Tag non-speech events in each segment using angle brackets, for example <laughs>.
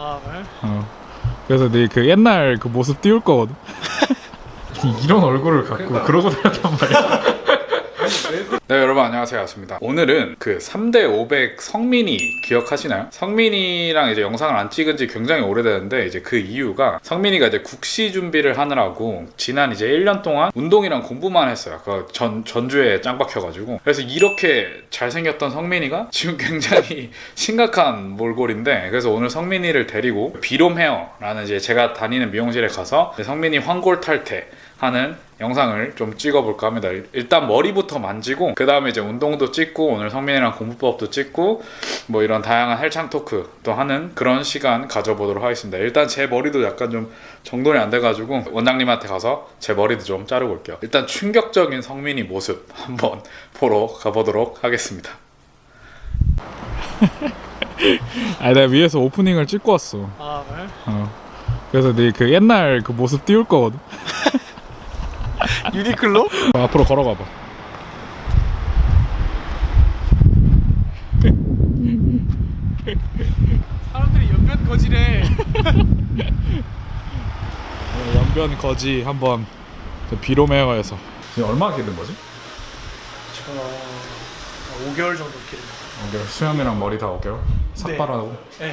아 그래? 어. 그래서 내그 옛날 그 모습 띄울 거거든. <laughs> 이런 얼굴을 갖고 그러고 다녔단 말이야. 네 여러분 안녕하세요. 아습니다. 오늘은 그 3대 500 성민이 기억하시나요? 성민이랑 이제 영상을 안 찍은 지 굉장히 오래되는데 이제 그 이유가 성민이가 이제 국시 준비를 하느라고 지난 이제 1년 동안 운동이랑 공부만 했어요. 그 전, 전주에 짱 박혀가지고. 그래서 이렇게 잘생겼던 성민이가 지금 굉장히 <laughs> 심각한 몰골인데 그래서 오늘 성민이를 데리고 비롬 헤어라는 이제 제가 다니는 미용실에 가서 성민이 황골 탈퇴 하는 영상을 좀 찍어볼까 합니다. 일- 일단 머리부터 만지고 그 다음에 이제 운동도 찍고 오늘 성민이랑 공부법도 찍고 뭐 이런 다양한 헬창 토크도 하는 그런 시간 가져보도록 하겠습니다. 일단 제 머리도 약간 좀 정돈이 안 돼가지고 원장님한테 가서 제 머리도 좀 자르고 올게요. 일단 충격적인 성민이 모습 한번 <laughs> 보러 가보도록 하겠습니다. <laughs> 아 내가 위에서 오프닝을 찍고 왔어. 아 그래? 어. 그래서 내그 옛날 그 모습 띄울 거거든. 유니클로? 어, 앞으로 걸어가봐. 사람들이 연변 거지래 어, 연변 거지 한번 그 비로메어에서 지금 얼마 기른 거지? 저 5개월 정도 기른 5개월 수염이랑 머리 다 5개월? 삭발하고? 네.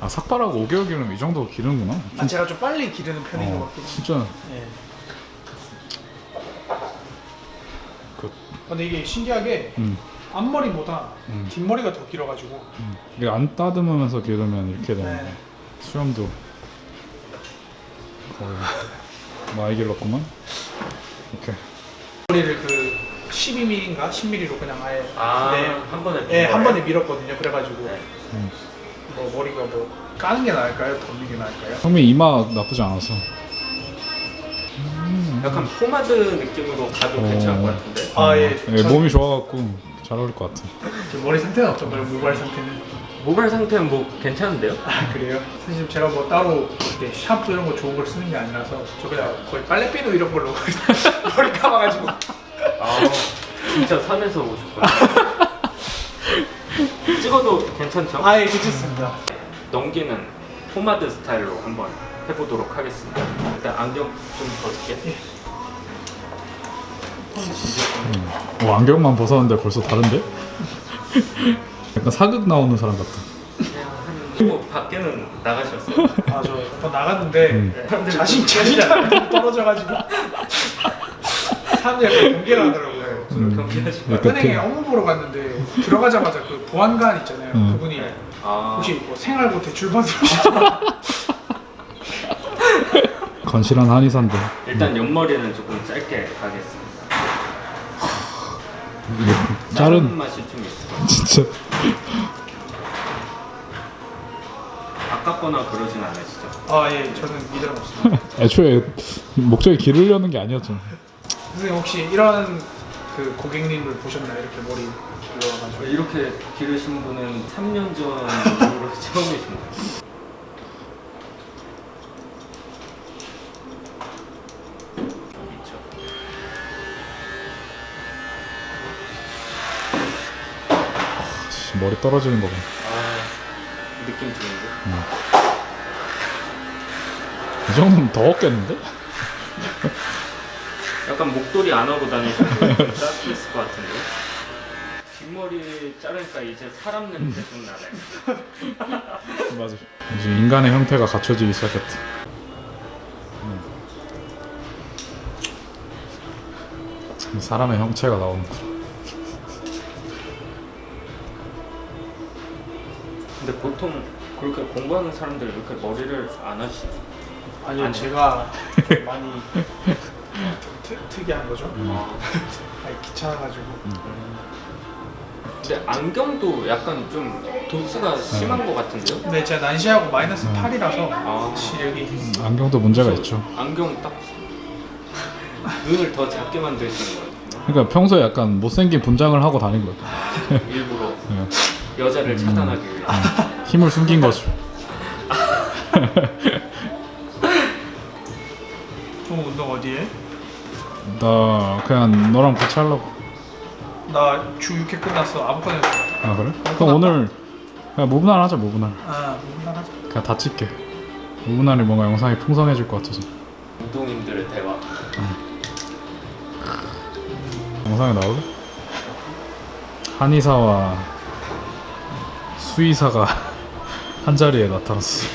아 삭발하고 5개월 기르면 이 정도 기르는구나 아 제가 좀 빨리 기르는 편인 것 어, 같긴 해요 진짜 예. 근데 이게 신기하게 음, 앞머리보다 음. 뒷머리가 더 길어가지고 음. 이게 안 따듬으면서 기르면 이렇게 되는 네. 거야 수염도 거의 많이 길렀구만 이렇게 머리를 그 12mm인가 10mm로 그냥 아예 아, 네. 한 번에 예, 한 번에 밀었거든요 그래가지고 네. 음. 뭐 머리가 뭐 까는 게 나을까요? 덮는 게 나을까요? 성민 이마 나쁘지 않아서 약간 포마드 느낌으로 가도 어. 괜찮을 것 같은데. 아 예. 예, 몸이 좋아갖고 잘 어울릴 것 같아 지금 머리 상태는 어떤가요? 모발 상태는? 모발 상태는 뭐 괜찮은데요? 아 그래요? 사실 제가 뭐 따로 이렇게 샴푸 이런 거 좋은 걸 쓰는 게 아니라서 저 그냥 거의 빨래비누 이런 걸로 <laughs> 머리 감아가지고 아, 진짜 산에서 오셨구나. <laughs> 찍어도 괜찮죠? 아예 괜찮습니다 넘기는 포마드 스타일로 한번 해보도록 하겠습니다. 안경 좀 벗을게. 어, 안경만 벗었는데 벌써 다른데? 약간 사극 나오는 사람 같다 뭐 밖에는 나가셨어요? 아저 나갔는데 음. 사람들이 자신 자신이 안 떨어져가지고 사람들이 약간 경계를 하더라고요 좀 경계하시고. 그러니까 은행에 그- 업무 보러 갔는데 들어가자마자 그 보안관 있잖아요 음. 그분이 아, 혹시 뭐 생활고 대출 받으시죠? <laughs> 건실한 한의사인데 일단 옆머리는 조금 짧게 가겠습니다. 자른 자른 맛이 좀 있어요. <laughs> 진짜 아깝거나 그러진 않으시죠? 아 예 저는 미련 없습니다 <laughs> 애초에 목적이 기르려는 게 아니었잖아 선생님 혹시 이런 그 고객님을 보셨나요? 이렇게 머리 길러가지고 이렇게 기르신 분은 3년 전 이후로 <laughs> 처음이십니다. 있 머리 떨어지는 거 봐. 아, 느낌 좋은데? 이 정도면 더 없겠는데? 약간 목도리 안 하고 다니셔도 <laughs> 따뜻했을 것 같은데? 뒷머리 자르니까 이제 사람 냄새 좀 나네. <laughs> 맞아. 이제 인간의 형태가 갖춰지기 시작했다. 음. 사람의 형체가 나오는구 근데 보통 그렇게 공부하는 사람들 이렇게 머리를 안 하시죠? 아니요 아니요. 제가 좀 <laughs> 많이 트, 특이한 거죠 아, 아니, 귀찮아가지고 근데 안경도 약간 좀 도수가 심한 것 같은데요? 근데 제가 난시하고 마이너스 8이라서 아, 시력이 안경도 문제가 있죠. 안경 딱 눈을 더 작게 만드시는 것 같아요. 그러니까 평소에 약간 못생긴 분장을 하고 다닌 것 같아. 일부러 예. <laughs> 여자를 차단하기 위해. 힘을 숨긴 거죠. 또 운동 어디에? 나 그냥 너랑 같이 하려고. 나 주 6회 끝났어 아무거나 했어 아 그래? 그럼 오늘 그냥 무분할 하자 무분할 아 무난하자 그냥 다 찍게 무분할이 뭔가 영상이 풍성해질 것 같아서 운동인들의 대화. 영상에 나올래? 한의사와 수의사가 한 자리에 나타났어.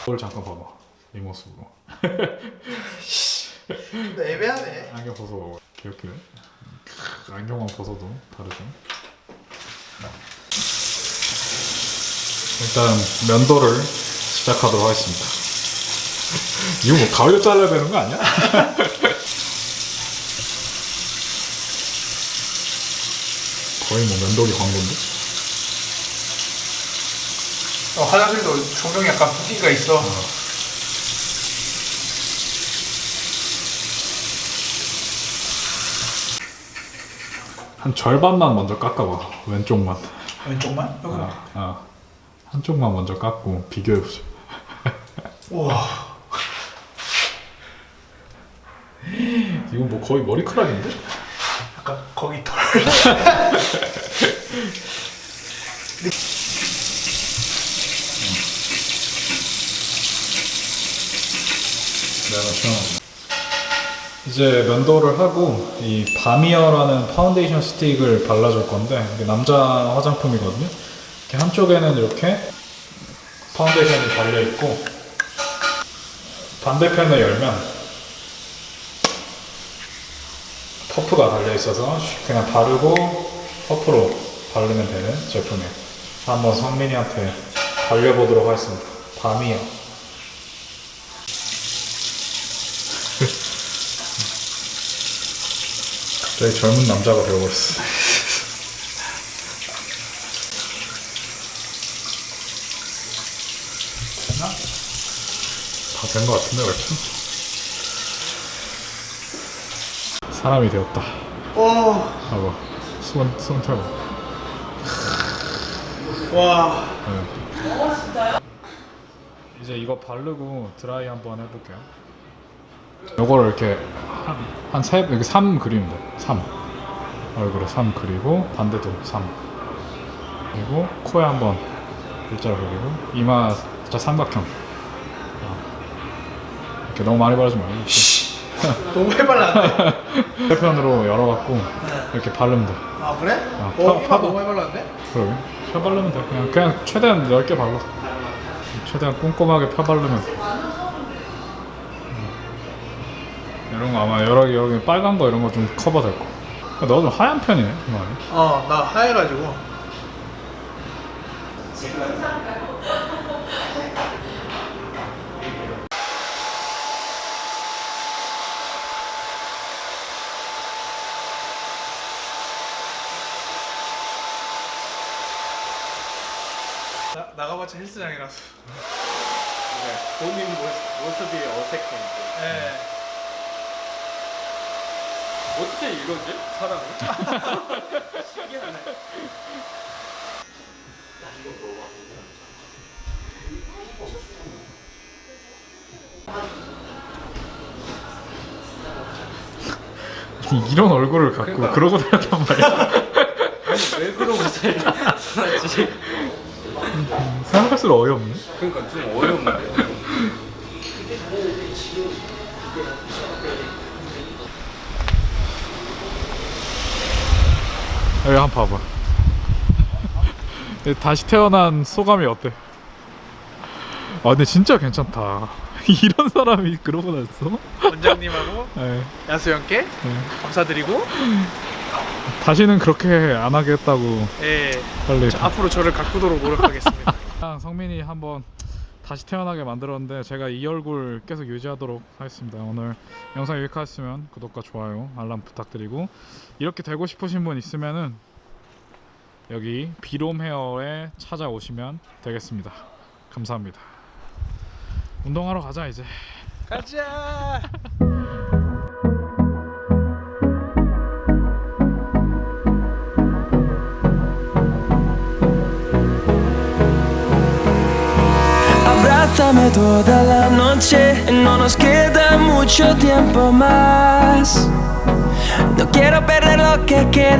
그걸 잠깐 봐봐. 이 모습으로. 근데 애매하네. 안경 벗어봐. 이렇게. 안경만 벗어도 다르죠? 일단 면도를 시작하도록 하겠습니다 <laughs> 이거 뭐 가위로 잘라야 되는 거 아니야? <laughs> 거의 뭐 면도기 광고인데? 어, 화장실도 조명이 약간 분위기가 있어 한 절반만 먼저 깎아봐 왼쪽만 왼쪽만? 여기 아, 아. 한쪽만 먼저 깎고 비교해보자 우와 이건 뭐 거의 머리카락인데? 약간 거기 털 내가 시원합니다. 이제 면도를 하고 이 바미어라는 파운데이션 스틱을 발라줄 건데 이게 남자 화장품이거든요. 이렇게 한쪽에는 이렇게 파운데이션이 달려 있고 반대편을 열면 퍼프가 달려 있어서 그냥 바르고 퍼프로 바르면 되는 제품이에요. 한번 성민이한테 발려보도록 하겠습니다. 바미어. <laughs> 갑자기 젊은 남자가 되어버렸어. <laughs> 다 된 것 같은데 얼추? 사람이 되었다. 오, 하고 손, 손 털고. 와 네. 이제 이거 바르고 드라이 한번 해볼게요. 요거를 이렇게 한세 이렇게 3 그리면 돼. 3 얼굴에 3 그리고 반대도 3 그리고 코에 한번 일자로 그리고 이마 살짝 삼각형. 어. 이렇게 너무 많이 바르지 말고 <laughs> 너무 해발랐는데 세편으로 <laughs> 열어갖고 이렇게 바르면 돼. 아 그래? 아, 어 파- 이마 파도. 너무 해발랐는데? 그러게. 펴 바르면 돼. 그냥 그냥 최대한 넓게 발라. 최대한 꼼꼼하게 펴 바르면. 음. 이런 거 아마 여러 개 여러 개 빨간 거 이런 거 좀 커버 될 거. 너도 좀 하얀 편이네. 이 말이. 어 나 하얘가지고 나, 나가봤자 헬스장이라서 본인 모습, 모습이 어색해. 예. 어떻게 이러지? 사람을? 신기하네. <laughs> 이런 얼굴을 갖고 그러니까. 그러고 <laughs> 다녔단 말이야. 왜 그러고 살지? 생각할수록 어이없네. 그러니까 좀 어려운데. 여기 한 번 봐봐. <laughs> 다시 태어난 소감이 어때? 아 근데 진짜 괜찮다. <laughs> 이런 사람이 그러고 났어? 원장님하고 네, 야수형께 네. 감사드리고 다시는 그렇게 안 하겠다고 예 빨리 저 앞으로 저를 가꾸도록 노력하겠습니다. <laughs> 아, 성민이 한번 다시 태어나게 만들었는데 제가 이 얼굴 계속 유지하도록 하겠습니다. 오늘 영상 유익하셨으면 구독과 좋아요, 알람 부탁드리고 이렇게 되고 싶으신 분 있으면은 여기 비롬 헤어에 찾아오시면 되겠습니다. 감사합니다. 운동하러 가자 이제. 가자. <laughs> no nos queda mucho tiempo más. No quiero perder lo que queda.